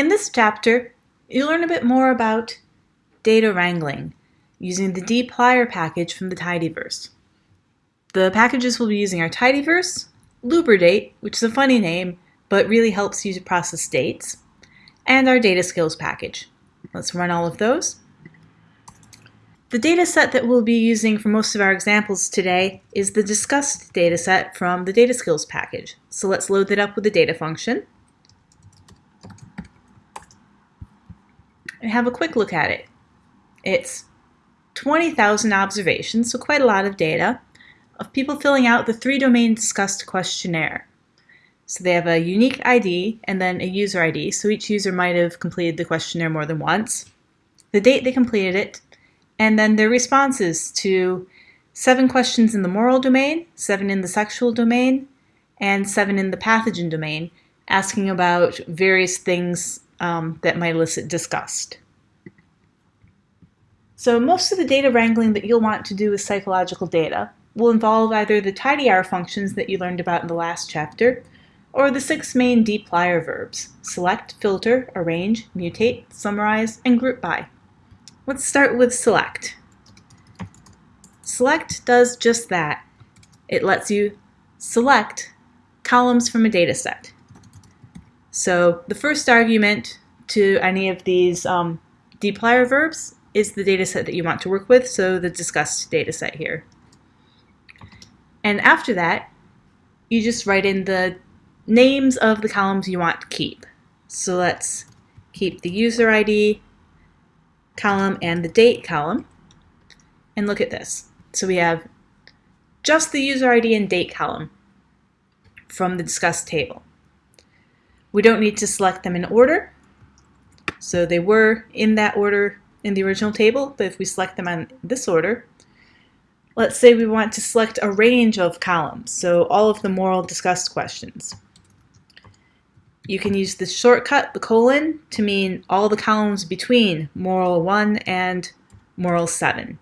In this chapter, you'll learn a bit more about data wrangling using the dplyr package from the tidyverse. The packages we'll be using are tidyverse, lubridate, which is a funny name, but really helps you to process dates, and our data skills package. Let's run all of those. The data set that we'll be using for most of our examples today is the disgust data set from the data skills package. So let's load that up with the data function. And have a quick look at it. It's 20,000 observations, so quite a lot of data, of people filling out the three domain disgust questionnaire. So they have a unique ID and then a user ID, so each user might have completed the questionnaire more than once, the date they completed it, and then their responses to seven questions in the moral domain, seven in the sexual domain, and seven in the pathogen domain, asking about various things um, that might elicit disgust. So most of the data wrangling that you'll want to do with psychological data will involve either the tidy tidyr functions that you learned about in the last chapter, or the six main dplyr verbs, select, filter, arrange, mutate, summarize, and group by. Let's start with select. Select does just that. It lets you select columns from a data set. So the first argument to any of these um, dplyr verbs is the data set that you want to work with, so the disgust data set here. And after that, you just write in the names of the columns you want to keep. So let's keep the user ID column and the date column. And look at this. So we have just the user ID and date column from the disgust table. We don't need to select them in order. So they were in that order in the original table, but if we select them in this order, let's say we want to select a range of columns, so all of the moral disgust questions. You can use the shortcut, the colon, to mean all the columns between moral 1 and moral 7.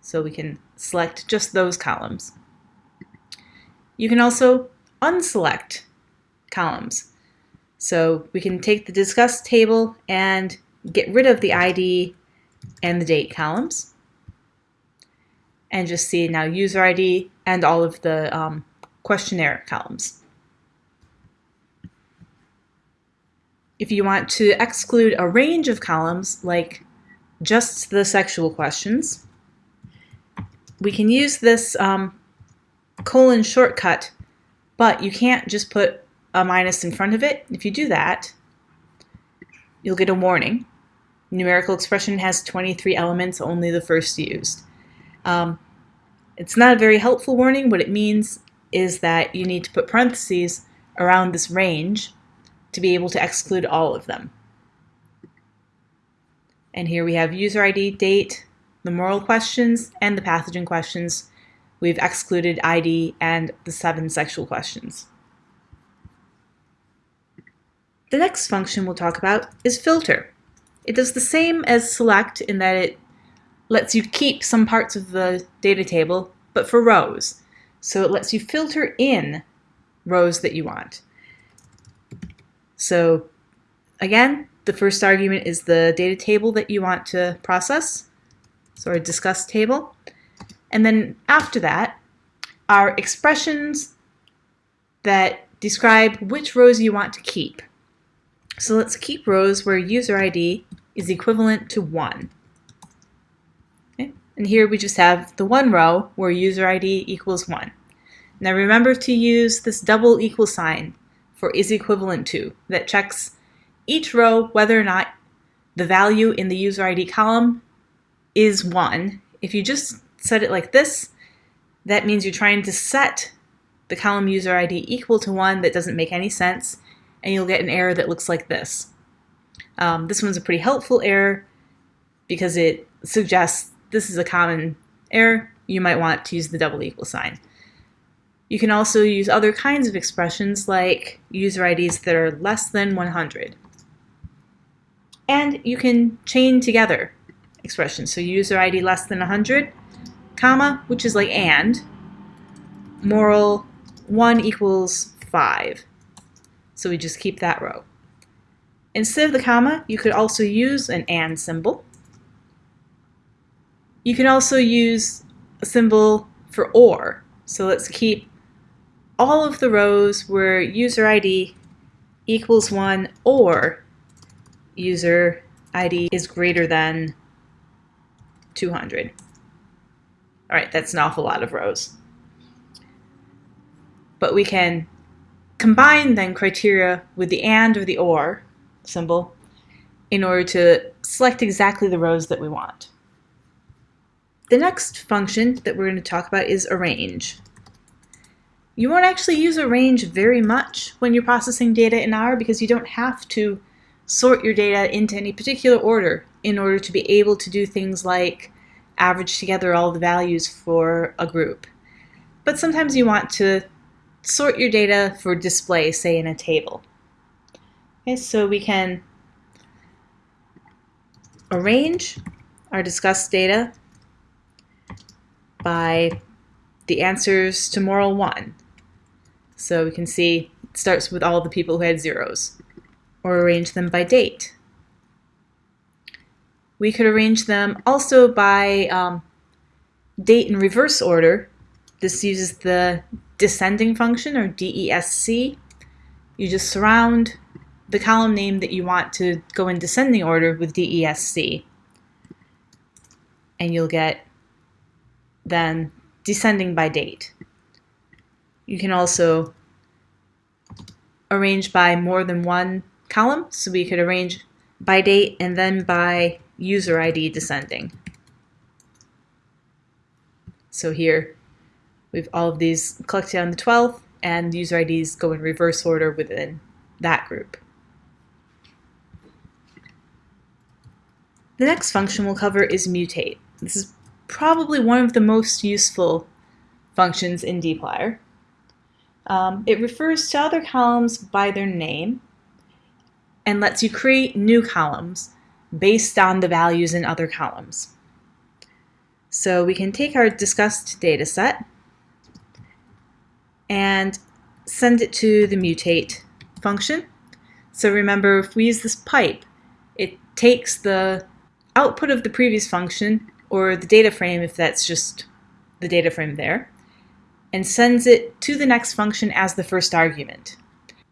So we can select just those columns. You can also unselect columns. So we can take the disgust table and get rid of the ID and the date columns and just see now user ID and all of the um, questionnaire columns. If you want to exclude a range of columns, like just the sexual questions, we can use this um, colon shortcut, but you can't just put a minus in front of it. If you do that, you'll get a warning. Numerical expression has 23 elements, only the first used. Um, it's not a very helpful warning. What it means is that you need to put parentheses around this range to be able to exclude all of them. And here we have user ID, date, the moral questions, and the pathogen questions. We've excluded ID and the seven sexual questions. The next function we'll talk about is filter. It does the same as select in that it lets you keep some parts of the data table, but for rows. So it lets you filter in rows that you want. So again, the first argument is the data table that you want to process, so our disgust table. And then after that are expressions that describe which rows you want to keep. So let's keep rows where user ID is equivalent to 1. Okay? And here we just have the one row where user ID equals 1. Now remember to use this double equal sign for is equivalent to that checks each row whether or not the value in the user ID column is 1. If you just set it like this, that means you're trying to set the column user ID equal to 1 that doesn't make any sense, and you'll get an error that looks like this. Um, this one's a pretty helpful error because it suggests this is a common error. You might want to use the double equal sign. You can also use other kinds of expressions like user IDs that are less than 100. And you can chain together expressions. So user ID less than 100, comma, which is like and, moral 1 equals 5. So we just keep that row. Instead of the comma, you could also use an AND symbol. You can also use a symbol for OR. So let's keep all of the rows where user ID equals 1 or user ID is greater than 200. All right, that's an awful lot of rows. But we can combine then criteria with the AND or the OR symbol in order to select exactly the rows that we want. The next function that we're going to talk about is arrange. You won't actually use arrange very much when you're processing data in R because you don't have to sort your data into any particular order in order to be able to do things like average together all the values for a group. But sometimes you want to sort your data for display, say in a table. Okay, so we can arrange our disgust data by the answers to moral 1. So we can see it starts with all the people who had zeros. Or arrange them by date. We could arrange them also by um, date in reverse order. This uses the descending function, or DESC. You just surround the column name that you want to go in descending order with DESC. And you'll get then descending by date. You can also arrange by more than one column, so we could arrange by date and then by user ID descending. So here we have all of these collected on the 12th and user IDs go in reverse order within that group. The next function we'll cover is mutate. This is probably one of the most useful functions in dplyr. Um, it refers to other columns by their name and lets you create new columns based on the values in other columns. So we can take our disgust data set and send it to the mutate function. So remember, if we use this pipe, it takes the output of the previous function or the data frame if that's just the data frame there, and sends it to the next function as the first argument.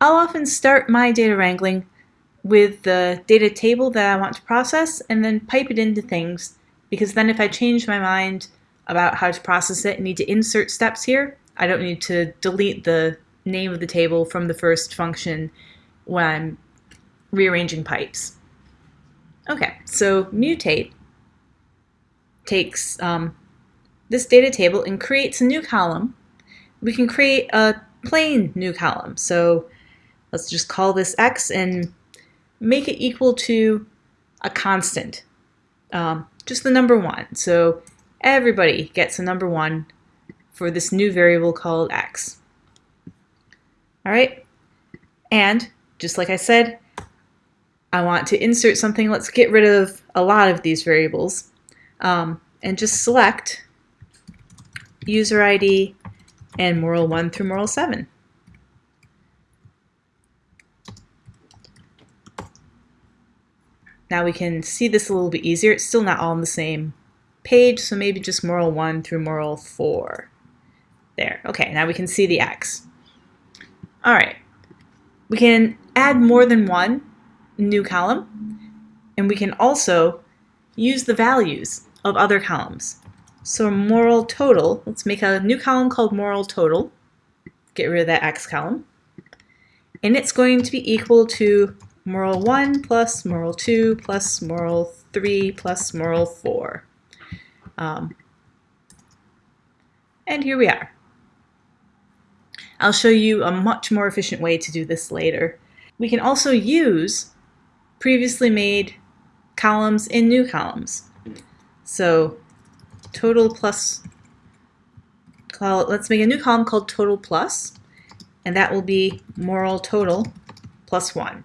I'll often start my data wrangling with the data table that I want to process and then pipe it into things because then if I change my mind about how to process it and need to insert steps here, I don't need to delete the name of the table from the first function when I'm rearranging pipes. Okay, so mutate takes um, this data table and creates a new column. We can create a plain new column. So let's just call this x and make it equal to a constant, um, just the number one. So everybody gets a number one for this new variable called x. All right, and just like I said, I want to insert something. Let's get rid of a lot of these variables um, and just select user ID and moral 1 through moral 7. Now we can see this a little bit easier. It's still not all on the same page, so maybe just moral 1 through moral 4. There. Okay, now we can see the X. All right. We can add more than one new column, and we can also use the values of other columns. So moral total, let's make a new column called moral total. Get rid of that x column. And it's going to be equal to moral 1 plus moral 2 plus moral 3 plus moral 4. Um, and here we are. I'll show you a much more efficient way to do this later. We can also use previously made columns in new columns. So total plus, let's make a new column called total plus, and that will be moral total plus 1.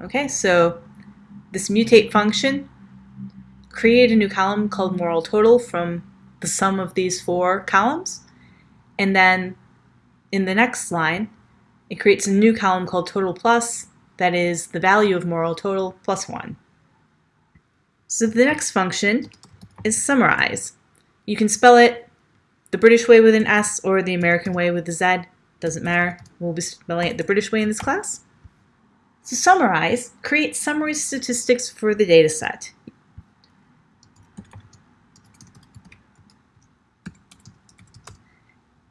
Okay, so this mutate function create a new column called moral total from the sum of these four columns, and then in the next line, it creates a new column called total plus, that is the value of moral total plus 1. So the next function is summarize. You can spell it the British way with an S or the American way with a Z, doesn't matter. We'll be spelling it the British way in this class. To summarize, create summary statistics for the data set.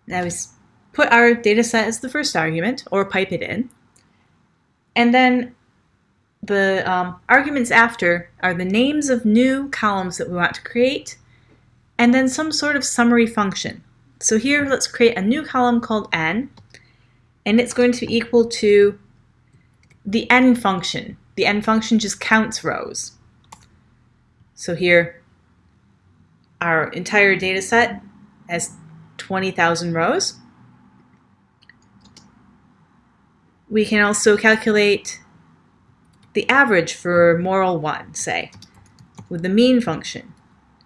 Now we put our data set as the first argument, or pipe it in. And then the um, arguments after are the names of new columns that we want to create, and then some sort of summary function. So here, let's create a new column called n, and it's going to be equal to the n function. The n function just counts rows. So here, our entire data set has 20,000 rows. We can also calculate the average for moral 1, say, with the mean function,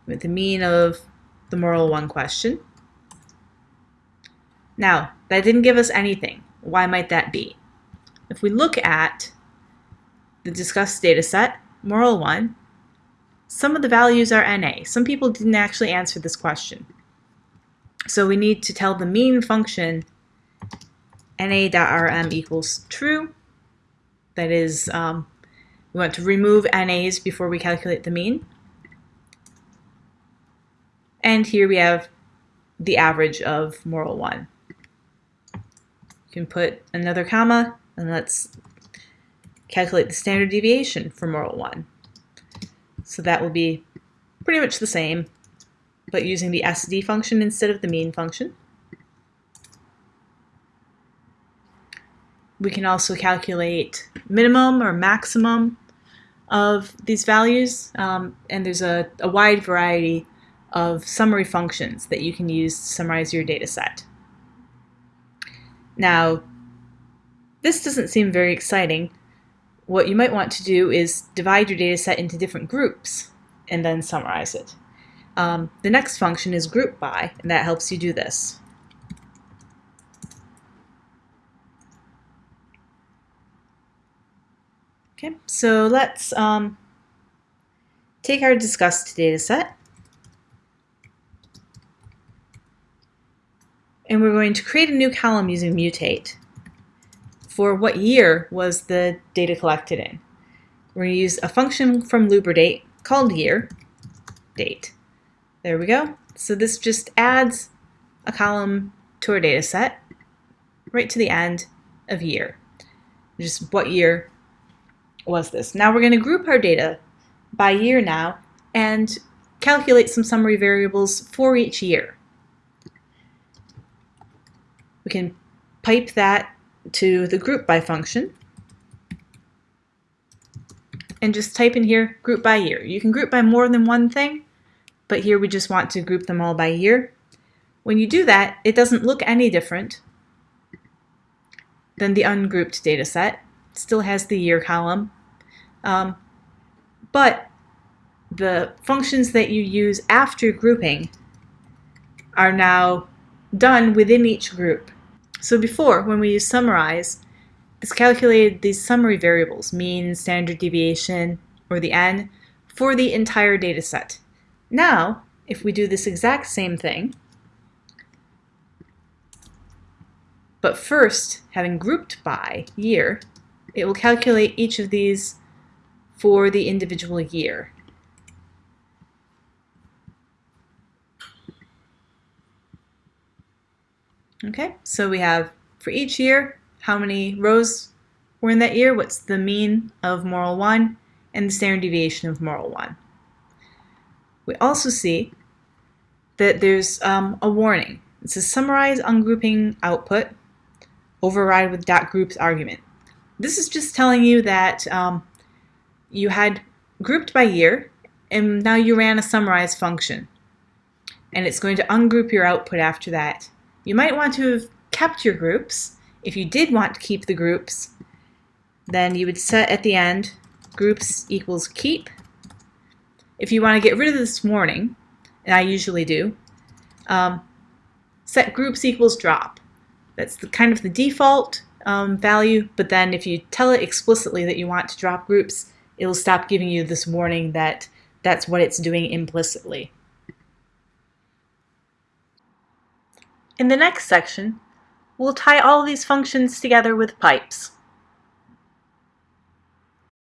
with the mean of the moral 1 question. Now, that didn't give us anything. Why might that be? If we look at the disgust data set, moral 1, some of the values are NA. Some people didn't actually answer this question. So we need to tell the mean function na.rm equals true. That is, um, we want to remove NAs before we calculate the mean. And here we have the average of moral 1. You can put another comma, and let's calculate the standard deviation for moral 1. So that will be pretty much the same but using the SD function instead of the mean function. We can also calculate minimum or maximum of these values, um, and there's a, a wide variety of summary functions that you can use to summarize your data set. Now, this doesn't seem very exciting. What you might want to do is divide your data set into different groups and then summarize it. Um, the next function is group by, and that helps you do this. Okay, so let's um, take our disgust data set. And we're going to create a new column using mutate for what year was the data collected in. We're going to use a function from lubridate called year, date. There we go. So this just adds a column to our data set right to the end of year. Just what year was this. Now we're going to group our data by year now and calculate some summary variables for each year. We can pipe that to the group by function and just type in here group by year. You can group by more than one thing, but here we just want to group them all by year. When you do that, it doesn't look any different than the ungrouped data set. It still has the year column. Um, but the functions that you use after grouping are now done within each group. So before, when we use summarize, this calculated these summary variables, mean, standard deviation, or the n, for the entire data set. Now, if we do this exact same thing, but first, having grouped by year, it will calculate each of these for the individual year. Okay, so we have for each year, how many rows were in that year, what's the mean of moral 1, and the standard deviation of moral 1 we also see that there's um, a warning. It says summarize ungrouping output, override with dot groups argument. This is just telling you that um, you had grouped by year and now you ran a summarize function and it's going to ungroup your output after that. You might want to have kept your groups. If you did want to keep the groups, then you would set at the end groups equals keep if you want to get rid of this warning, and I usually do, um, set groups equals drop. That's the kind of the default, um, value, but then if you tell it explicitly that you want to drop groups, it'll stop giving you this warning that that's what it's doing implicitly. In the next section, we'll tie all these functions together with pipes.